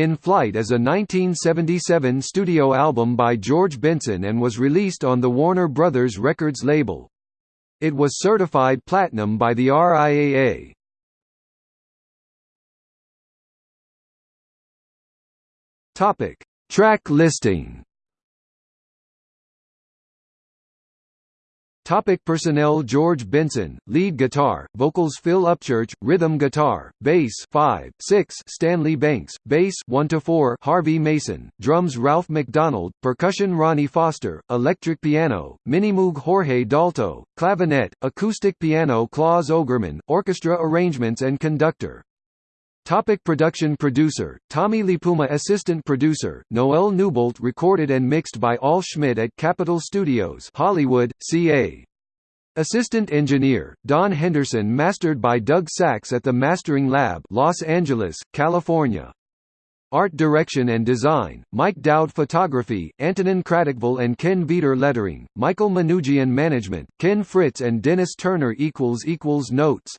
In Flight is a 1977 studio album by George Benson and was released on the Warner Brothers Records label. It was certified platinum by the RIAA. Topic: Track listing. Topic personnel George Benson, lead guitar, vocals Phil Upchurch, rhythm guitar, bass 5, 6 Stanley Banks, bass 1 to 4 Harvey Mason, drums Ralph MacDonald, percussion Ronnie Foster, electric piano, Minimoog Jorge Dalto, clavinet, acoustic piano Claus Ogerman, orchestra arrangements and conductor. Topic production producer, Tommy LiPuma Assistant producer, Noel Newbolt recorded and mixed by Al Schmitt at Capitol Studios Hollywood, CA. Assistant engineer, Don Henderson mastered by Doug Sax at the Mastering Lab Los Angeles, California. Art direction and design, Mike Doud Photography, Antonin Kratochvil and Ken Veeder Lettering, Michael Manoogian Management, Ken Fritz and Dennis Turner Notes